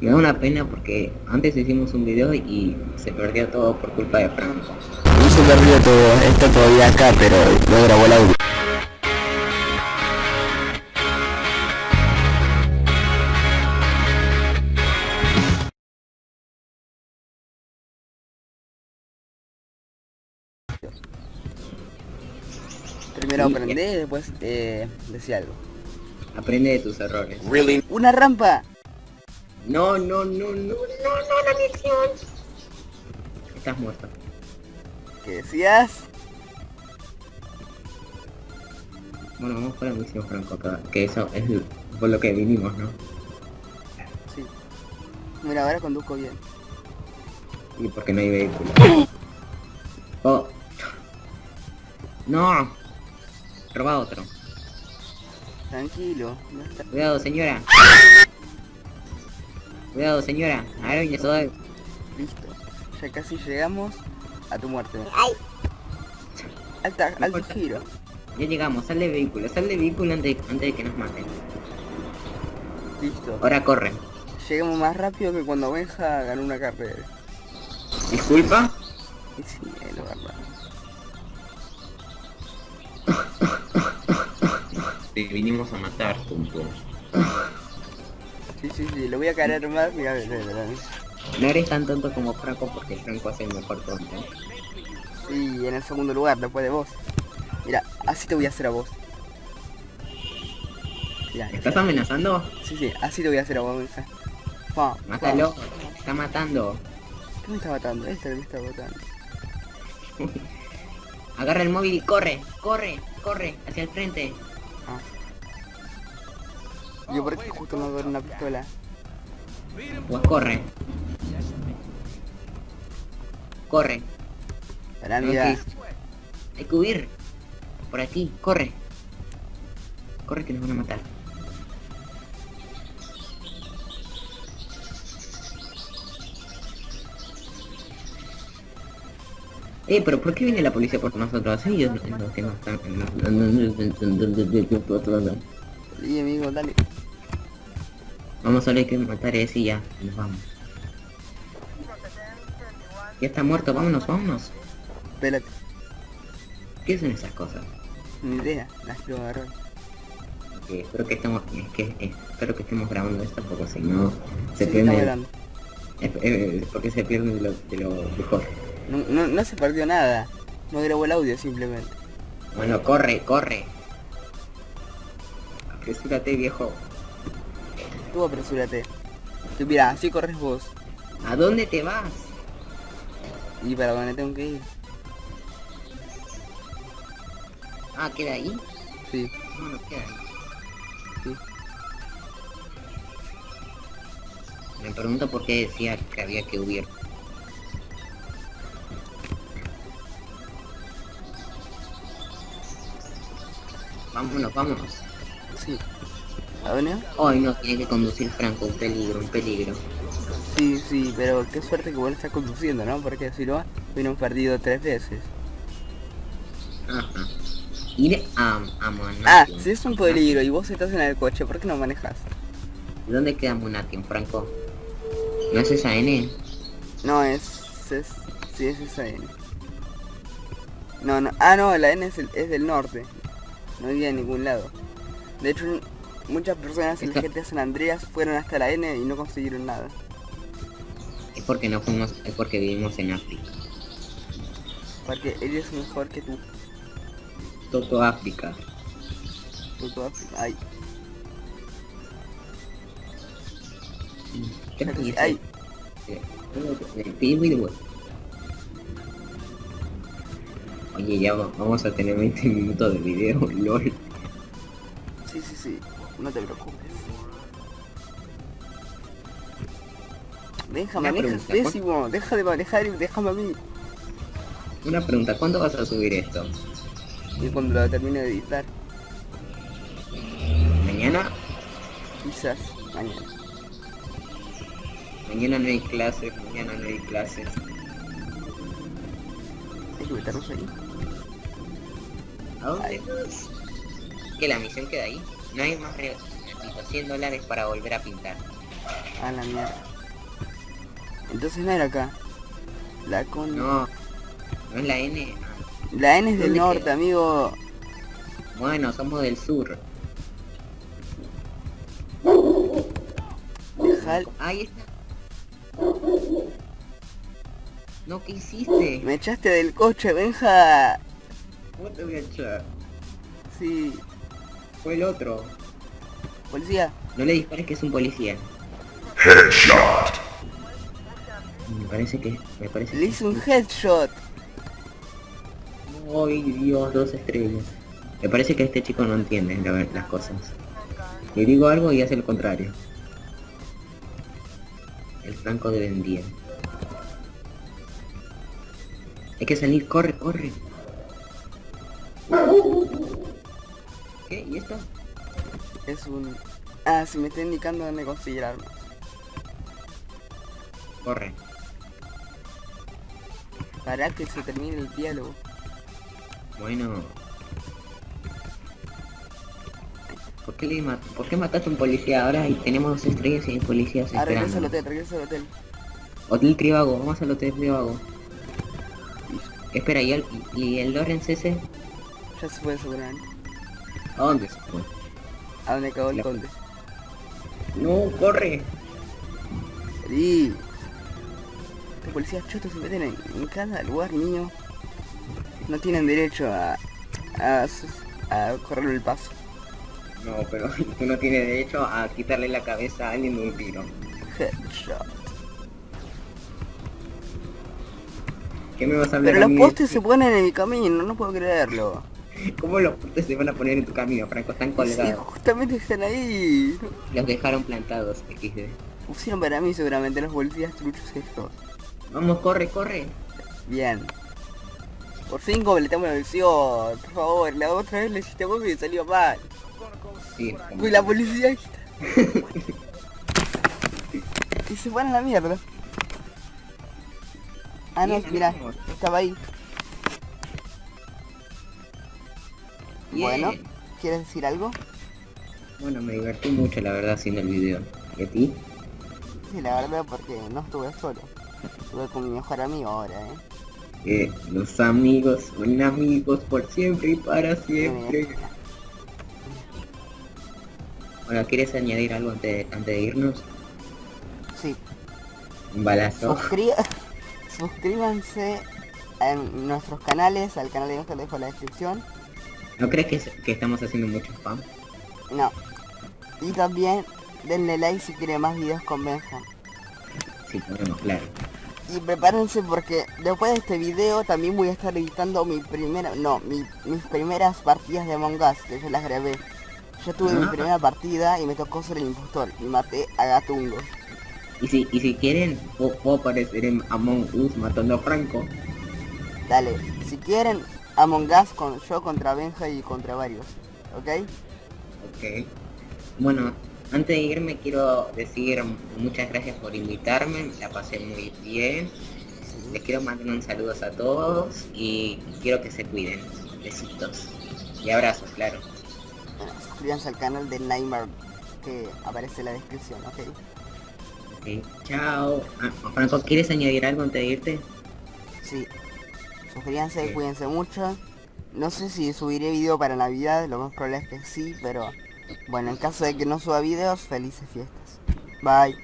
Me da una pena porque antes hicimos un video y se perdió todo por culpa de Franco. No se perdió todo, está todavía acá, pero no grabó el audio. Primero aprendé, después eh, decía algo. Aprende de tus errores. Really? ¡Una rampa! No, no, no, no, no, no, la misión. Estás muerto. ¿Qué decías? Bueno, vamos por la misión Franco acá, que eso es por lo que vinimos, ¿no? Sí. Mira, ahora conduzco bien. Y porque no hay vehículo. Oh. No. Roba otro. Tranquilo. No está... Cuidado, señora. Cuidado, señora. Ahora viene soy. Listo. Ya casi llegamos a tu muerte. Alta, alto giro. Ya llegamos, sal de vehículo, sal de vehículo antes, antes de que nos maten. Listo. Ahora corre. Llegamos más rápido que cuando Benja ganó una carrera. Disculpa. Sí, es lo verdad. Te vinimos a matar, tonto. Sí, sí, sí, lo voy a caer más. Mira, mira, mira. No eres tan tonto como Franco porque Franco hace el mejor tonto. Sí, en el segundo lugar, después de vos. Mira, así te voy a hacer a vos. Mira, ¿Estás amenazando? sí, sí, así te voy a hacer a vos. Pa. Mátalo. Está matando. ¿Qué me está matando? Este me está matando. Agarra el móvil y corre, corre, corre, hacia el frente. Ah. Yo por qué justo me agarré una pistola. Pues corre. Corre. Para mira. que- Hay que huir. Por aquí, corre. Corre que nos van a matar. Eh, pero ¿por qué viene la policía por nosotros? Ellos no están... Sí, amigo, dale. Vamos solo hay que matar a ese y ya, nos vamos. Ya está muerto, vámonos, vámonos. Espérate. ¿Qué son esas cosas? Ni idea, las quiero agarrar. Eh, espero que estemos, es que, eh, espero que estemos grabando esto porque si no se Sí, pierde, eh, porque se pierde de lo, de lo mejor. No, no, no se perdió nada. No grabó el audio simplemente. Bueno, corre, corre. Apresúrate viejo. Tú apresúrate. Tú mira, así corres vos. ¿A dónde te vas? Y para dónde tengo que ir. Ah, ¿queda ahí? Sí, No, no queda ahí. sí. Me pregunto por qué decía que había que huir. Vámonos, vámonos. Sí. ¿A dónde? Hoy no tiene que conducir Franco, un peligro, un peligro. Sí, sí, pero qué suerte que vos estás conduciendo, ¿no? Porque si no, hubiéramos perdido tres veces. Ajá. Ir a, a Monatium. Ah, si es un peligro y vos estás en el coche, ¿por qué no manejas? ¿Dónde queda Monatium, Franco? ¿No es esa N? No, es... es sí, es esa N. No, no. Ah, no, la N es, el- es del norte. No iría a ningún lado. De hecho, muchas personas en la Esto- GTA San Andreas fueron hasta la N y no consiguieron nada. Es porque no fuimos, es porque vivimos en África. Porque ella es mejor que tú. Toto África. tú, tú, Ay, ¿Qué ay, video. Oye, ya va- vamos a tener 20 minutos de video, lol. sí, sí, sí. No te preocupes. ¿cuán- pésimo. Deja de manejar y déjame a mí. Una pregunta, ¿cuándo vas a subir esto? Y cuando lo termine de editar, ¿Mañana? quizás mañana. Mañana no hay clases, mañana no hay clases. Hay que meternos ahí. ¿A dónde? ¿Que la misión queda ahí? No hay más re- necesito 100 dólares para volver a pintar. A la mierda. Entonces no era acá. La con... No, no es la N. La N es del ¿Dónde norte, queda? amigo. Bueno, somos del sur. Deja... Ahí está. No, ¿qué hiciste? Me echaste del coche, Benja. ¿Cómo te voy a echar? Sí. Fue el otro. Policía. No le dispares que es un policía. Me parece que... Me parece Le que- hice un headshot. Ay, Dios, dos estrellas. Me parece que este chico no entiende la las cosas. Le digo algo y hace lo contrario. El franco de vendía. Hay que salir, corre, corre. ¿Y esto? Es un... Ah, si me está indicando dónde conseguir armas. Corre. Para que se termine el diálogo. Bueno. ¿Por qué, le mat- ¿Por qué mataste a un policía ahora y tenemos dos estrellas y hay policías Ah, regresa al esperando? hotel, regresa al hotel. Hotel Trivago, vamos al Hotel Trivago. Espera, ¿y el, y el Lorenz ese? Ya se fue seguramente. ¿A dónde? ¿A dónde acabó el conde? No, corre. Sí. Los policías chotos se meten en, en cada lugar, niño. No tienen derecho a... a, a correrle el paso. No, pero tú no tienes derecho a quitarle la cabeza a alguien de un tiro. Headshot. ¿Qué me vas a hablar Pero los postes se ponen en mi camino, no puedo creerlo. ¿Cómo los postes se van a poner en tu camino, Franco? Están Sí, colgados. justamente están ahí. Los dejaron plantados, XD. Pusieron para mí seguramente los policías truchos estos. Vamos, corre, corre. Bien. Por fin completamos la misión. Por favor, la otra vez le hiciste vos y salió mal. Sí. Uy, la policía está. y se van a la mierda. Ah, no, ganamos. estaba ahí. Bueno, ¿quieres decir algo? Bueno, me divertí mucho, la verdad, haciendo el video. ¿Y a ti? Sí, la verdad, porque no estuve solo. Estuve con mi mejor amigo ahora, ¿eh? Eh, los amigos son amigos por siempre y para siempre. Bueno, ¿quieres añadir algo antes, antes de irnos? Sí, Un balazo. Suscri- suscríbanse en nuestros canales, al canal de Ángel dejo en la descripción. ¿No crees que, es- que estamos haciendo mucho spam? No. Y también denle like si quieren más videos con Benja. Sí, podemos, claro. Y prepárense porque después de este video también voy a estar editando mi primera, no, mi- mis primeras partidas de Among Us, que yo las grabé. Yo tuve mi Ah. primera partida y me tocó ser el impostor y maté a Gatungo. Y si, y si quieren, puedo, puedo aparecer en Among Us matando a Franco. Dale, si quieren Among Us con yo contra Benja y contra varios, ¿ok? Ok. Bueno, antes de irme quiero decir muchas gracias por invitarme, la pasé muy bien. Les quiero mandar un saludo a todos y quiero que se cuiden. Besitos. Y abrazos, claro. Bueno, suscríbanse al canal de Nightmare que aparece en la descripción, ¿ok? Ok, chao. Ah, Franco, ¿quieres añadir algo antes de irte? Sí. Suscríbanse, Ok. cuídense mucho. No sé si subiré video para Navidad, lo más probable es que sí, pero bueno, en caso de que no suba videos, felices fiestas. Bye.